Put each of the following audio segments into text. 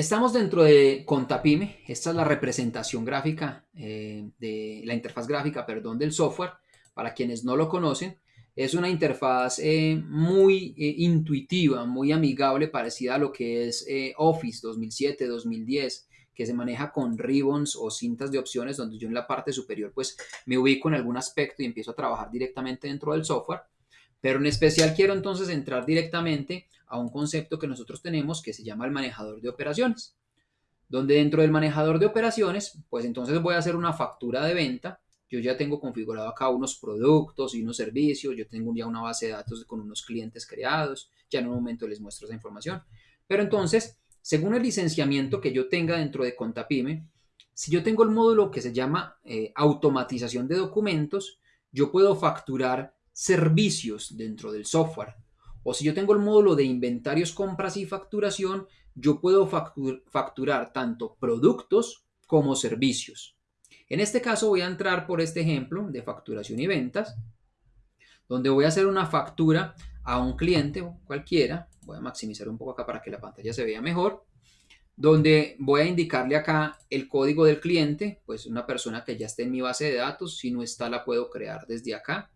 Estamos dentro de Contapime, esta es la representación gráfica eh, de la interfaz gráfica, perdón, del software. Para quienes no lo conocen, es una interfaz eh, muy eh, intuitiva, muy amigable, parecida a lo que es Office 2007, 2010, que se maneja con ribbons o cintas de opciones, donde yo en la parte superior pues me ubico en algún aspecto y empiezo a trabajar directamente dentro del software. Pero en especial quiero entonces entrar directamente a un concepto que nosotros tenemos que se llama el manejador de operaciones. Donde dentro del manejador de operaciones, pues entonces voy a hacer una factura de venta. Yo ya tengo configurado acá unos productos y unos servicios. Yo tengo ya una base de datos con unos clientes creados. Ya en un momento les muestro esa información. Pero entonces, según el licenciamiento que yo tenga dentro de Contapime, si yo tengo el módulo que se llama eh, automatización de documentos, yo puedo facturar servicios dentro del software. O si yo tengo el módulo de inventarios, compras y facturación, yo puedo facturar tanto productos como servicios. En este caso voy a entrar por este ejemplo de facturación y ventas, donde voy a hacer una factura a un cliente cualquiera. Voy a maximizar un poco acá para que la pantalla se vea mejor. Donde voy a indicarle acá el código del cliente, pues una persona que ya esté en mi base de datos. Si no está, la puedo crear desde acá.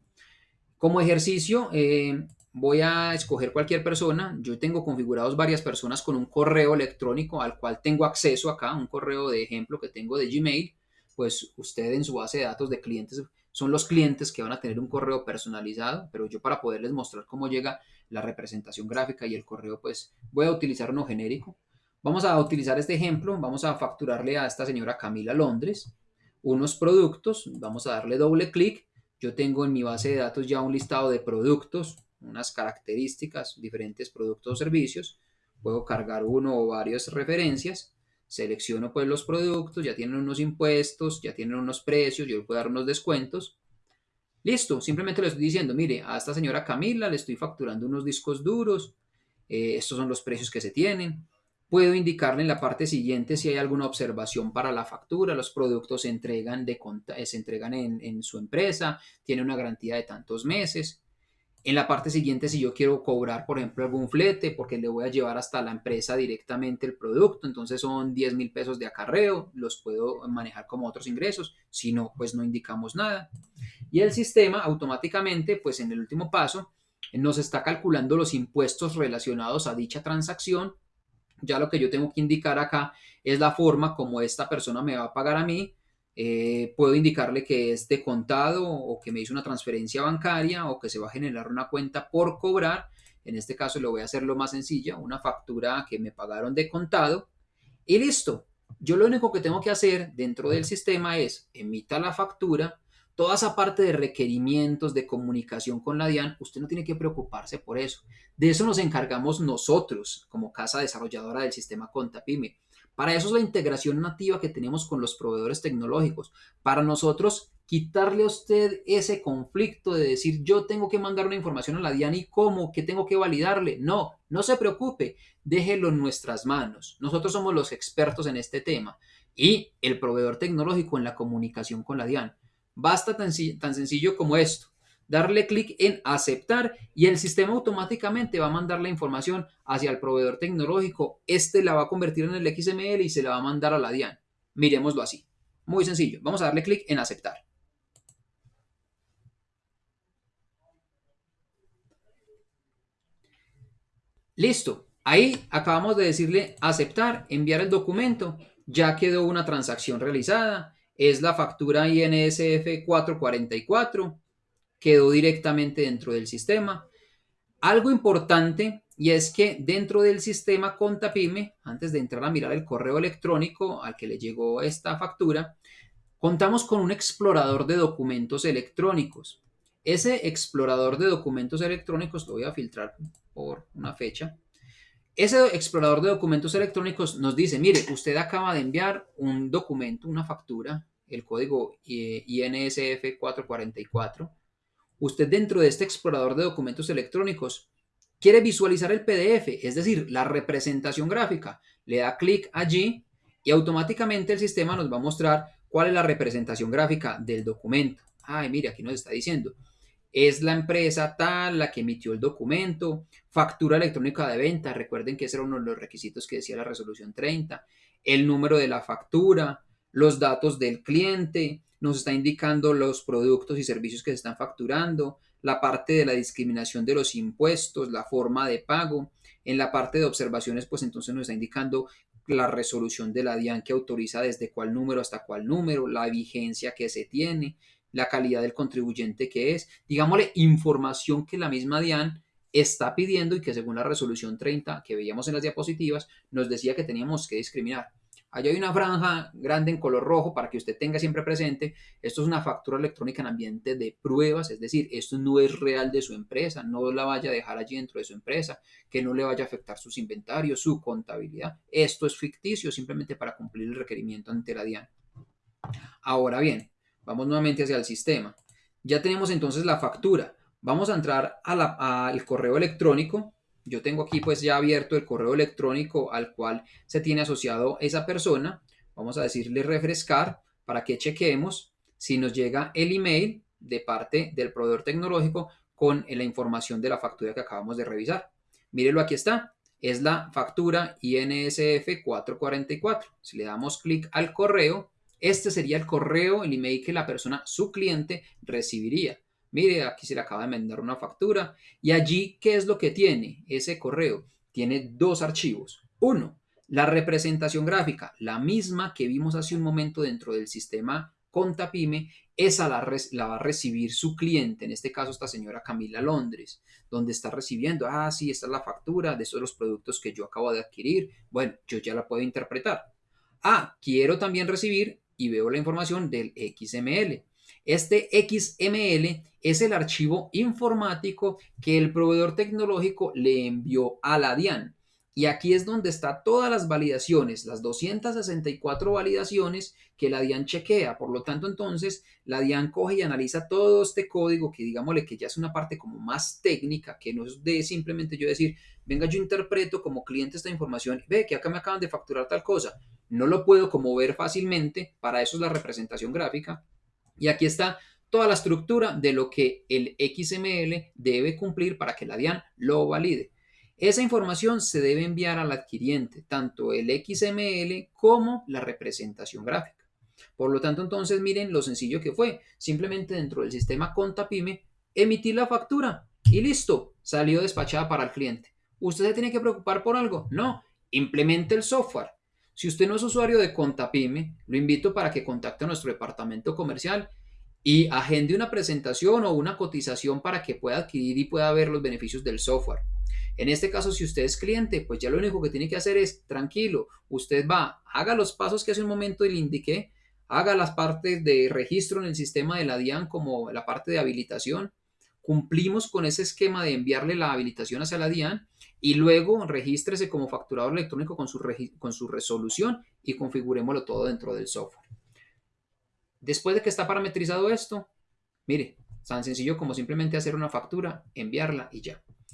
Como ejercicio, eh, voy a escoger cualquier persona. Yo tengo configurados varias personas con un correo electrónico al cual tengo acceso acá, un correo de ejemplo que tengo de Gmail. Pues usted en su base de datos de clientes son los clientes que van a tener un correo personalizado, pero yo para poderles mostrar cómo llega la representación gráfica y el correo, pues voy a utilizar uno genérico. Vamos a utilizar este ejemplo, vamos a facturarle a esta señora Camila Londres unos productos, vamos a darle doble clic yo tengo en mi base de datos ya un listado de productos, unas características, diferentes productos o servicios. Puedo cargar uno o varias referencias. Selecciono pues los productos, ya tienen unos impuestos, ya tienen unos precios, yo le puedo dar unos descuentos. Listo, simplemente le estoy diciendo, mire, a esta señora Camila le estoy facturando unos discos duros, eh, estos son los precios que se tienen. Puedo indicarle en la parte siguiente si hay alguna observación para la factura. Los productos se entregan, eh, se entregan en, su empresa, tiene una garantía de tantos meses. En la parte siguiente, si yo quiero cobrar, por ejemplo, algún flete, porque le voy a llevar hasta la empresa directamente el producto, entonces son 10 mil pesos de acarreo, los puedo manejar como otros ingresos. Si no, pues no indicamos nada. Y el sistema automáticamente, pues en el último paso, nos está calculando los impuestos relacionados a dicha transacción ya lo que yo tengo que indicar acá es la forma como esta persona me va a pagar a mí. Eh, puedo indicarle que es de contado o que me hizo una transferencia bancaria o que se va a generar una cuenta por cobrar. En este caso lo voy a hacer lo más sencilla, una factura que me pagaron de contado. Y listo. Yo lo único que tengo que hacer dentro del sistema es emita la factura, Toda esa parte de requerimientos, de comunicación con la DIAN, usted no tiene que preocuparse por eso. De eso nos encargamos nosotros como casa desarrolladora del sistema Contapime. Para eso es la integración nativa que tenemos con los proveedores tecnológicos. Para nosotros, quitarle a usted ese conflicto de decir yo tengo que mandar una información a la DIAN y cómo, que tengo que validarle. No, no se preocupe, déjelo en nuestras manos. Nosotros somos los expertos en este tema y el proveedor tecnológico en la comunicación con la DIAN. Basta tan, tan sencillo como esto. Darle clic en aceptar y el sistema automáticamente va a mandar la información hacia el proveedor tecnológico. Este la va a convertir en el XML y se la va a mandar a la DIAN. Miremoslo así. Muy sencillo. Vamos a darle clic en aceptar. Listo. Ahí acabamos de decirle aceptar, enviar el documento. Ya quedó una transacción realizada es la factura INSF 444, quedó directamente dentro del sistema. Algo importante y es que dentro del sistema Contapime, antes de entrar a mirar el correo electrónico al que le llegó esta factura, contamos con un explorador de documentos electrónicos. Ese explorador de documentos electrónicos lo voy a filtrar por una fecha. Ese explorador de documentos electrónicos nos dice, mire, usted acaba de enviar un documento, una factura, el código INSF 444. Usted dentro de este explorador de documentos electrónicos quiere visualizar el PDF, es decir, la representación gráfica. Le da clic allí y automáticamente el sistema nos va a mostrar cuál es la representación gráfica del documento. Ay, mire, aquí nos está diciendo. es la empresa tal la que emitió el documento, factura electrónica de venta, recuerden que ese era uno de los requisitos que decía la resolución 30, el número de la factura, los datos del cliente, nos está indicando los productos y servicios que se están facturando, la parte de la discriminación de los impuestos, la forma de pago. En la parte de observaciones, pues entonces nos está indicando la resolución de la DIAN que autoriza desde cuál número hasta cuál número, la vigencia que se tiene, la calidad del contribuyente que es, digámosle, información que la misma DIAN está pidiendo y que según la resolución 30 que veíamos en las diapositivas nos decía que teníamos que discriminar. Allá hay una franja grande en color rojo para que usted tenga siempre presente. Esto es una factura electrónica en ambiente de pruebas, es decir, esto no es real de su empresa, no la vaya a dejar allí dentro de su empresa, que no le vaya a afectar sus inventarios, su contabilidad. Esto es ficticio simplemente para cumplir el requerimiento ante la DIAN. Ahora bien, vamos nuevamente hacia el sistema. Ya tenemos entonces la factura. Vamos a entrar al correo electrónico yo tengo aquí pues ya abierto el correo electrónico al cual se tiene asociado esa persona. Vamos a decirle refrescar para que chequemos si nos llega el email de parte del proveedor tecnológico con la información de la factura que acabamos de revisar. Mírelo, aquí está. Es la factura INSF 444. Si le damos clic al correo, este sería el correo, el email que la persona, su cliente, recibiría. Mire, aquí se le acaba de mandar una factura. Y allí, ¿qué es lo que tiene ese correo? Tiene dos archivos. Uno, la representación gráfica, la misma que vimos hace un momento dentro del sistema Contapime, esa la, la, va a recibir su cliente, en este caso esta señora Camila Londres, donde está recibiendo, ah, sí, esta es la factura de esos los productos que yo acabo de adquirir. Bueno, yo ya la puedo interpretar. Ah, quiero también recibir y veo la información del XML. Este XML es el archivo informático que el proveedor tecnológico le envió a la DIAN. Y aquí es donde está todas las validaciones, las 264 validaciones que la DIAN chequea. Por lo tanto, entonces, la DIAN coge y analiza todo este código que digámosle que ya es una parte como más técnica, que no es de simplemente yo decir, venga, yo interpreto como cliente esta información, ve que acá me acaban de facturar tal cosa. No lo puedo como ver fácilmente, para eso es la representación gráfica. Y aquí está toda la estructura de lo que el XML debe cumplir para que la DIAN lo valide. Esa información se debe enviar al adquiriente, tanto el XML como la representación gráfica. Por lo tanto, entonces miren lo sencillo que fue. Simplemente dentro del sistema Contapime, emitir la factura y listo, salió despachada para el cliente. ¿Usted se tiene que preocupar por algo? No, implemente el software. Si usted no es usuario de Contapime, lo invito para que contacte a nuestro departamento comercial y agende una presentación o una cotización para que pueda adquirir y pueda ver los beneficios del software. En este caso, si usted es cliente, pues ya lo único que tiene que hacer es, tranquilo, usted va, haga los pasos que hace un momento le indiqué, haga las partes de registro en el sistema de la DIAN como la parte de habilitación, cumplimos con ese esquema de enviarle la habilitación hacia la DIAN y luego regístrese como facturador electrónico con su, con su resolución y configurémoslo todo dentro del software. Después de que está parametrizado esto, mire, tan sencillo como simplemente hacer una factura, enviarla y ya.